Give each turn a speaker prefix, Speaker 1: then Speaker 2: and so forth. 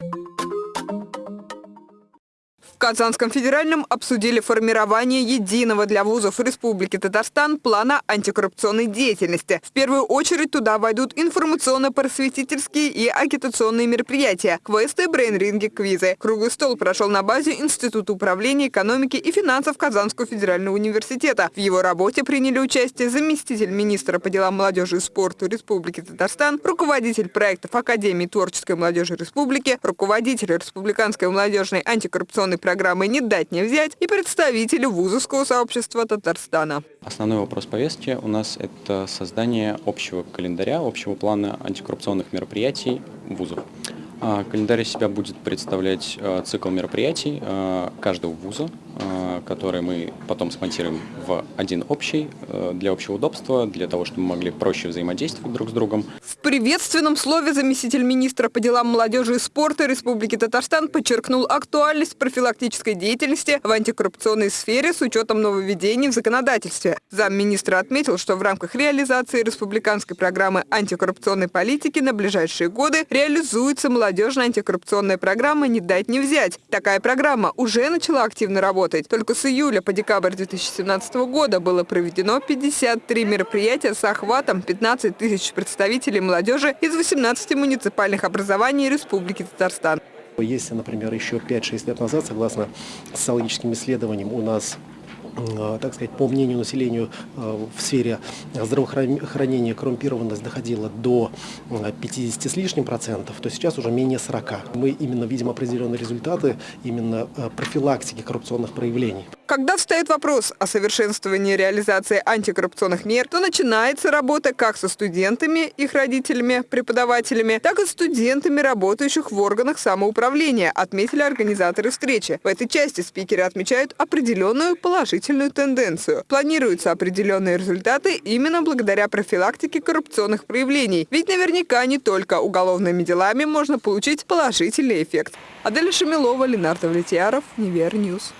Speaker 1: you В Казанском федеральном обсудили формирование единого для вузов Республики Татарстан плана антикоррупционной деятельности. В первую очередь туда войдут информационно-просветительские и агитационные мероприятия, квесты, брейн-ринги, квизы. Круглый стол прошел на базе Института управления экономики и финансов Казанского федерального университета. В его работе приняли участие заместитель министра по делам молодежи и спорту Республики Татарстан, руководитель проектов Академии творческой молодежи Республики, руководитель Республиканской молодежной антикоррупционной программы «Не дать не взять» и представители вузовского сообщества Татарстана.
Speaker 2: Основной вопрос повестки у нас – это создание общего календаря, общего плана антикоррупционных мероприятий вузов. А, календарь себя будет представлять а, цикл мероприятий а, каждого вуза, которые мы потом смонтируем в один общий, для общего удобства, для того, чтобы мы могли проще взаимодействовать друг с другом.
Speaker 1: В приветственном слове заместитель министра по делам молодежи и спорта Республики Татарстан подчеркнул актуальность профилактической деятельности в антикоррупционной сфере с учетом нововведений в законодательстве. Замминистра отметил, что в рамках реализации республиканской программы антикоррупционной политики на ближайшие годы реализуется молодежная антикоррупционная программа «Не дать не взять». Такая программа уже начала активно работать. Только с июля по декабрь 2017 года было проведено 53 мероприятия с охватом 15 тысяч представителей молодежи из 18 муниципальных образований Республики Татарстан.
Speaker 3: Если, например, еще 5-6 лет назад, согласно социологическим исследованиям, у нас так сказать, по мнению населения э, в сфере здравоохранения коррумпированность доходила до 50 э, с лишним процентов, то сейчас уже менее 40. Мы именно видим определенные результаты именно профилактики коррупционных проявлений.
Speaker 1: Встает вопрос о совершенствовании реализации антикоррупционных мер, то начинается работа как со студентами, их родителями, преподавателями, так и студентами, работающих в органах самоуправления, отметили организаторы встречи. В этой части спикеры отмечают определенную положительную тенденцию. Планируются определенные результаты именно благодаря профилактике коррупционных проявлений. Ведь наверняка не только уголовными делами можно получить положительный эффект. Аделя Шамилова, Ленардо Влетьяров, Неверньюз.